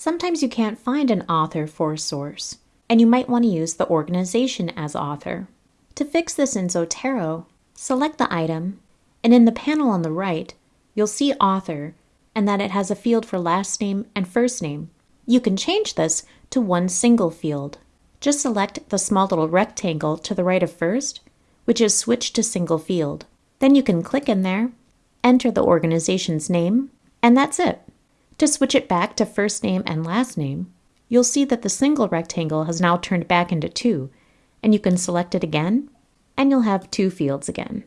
Sometimes you can't find an author for a source, and you might want to use the organization as author. To fix this in Zotero, select the item, and in the panel on the right, you'll see author and that it has a field for last name and first name. You can change this to one single field. Just select the small little rectangle to the right of first, which is switched to single field. Then you can click in there, enter the organization's name, and that's it. To switch it back to first name and last name, you'll see that the single rectangle has now turned back into two, and you can select it again, and you'll have two fields again.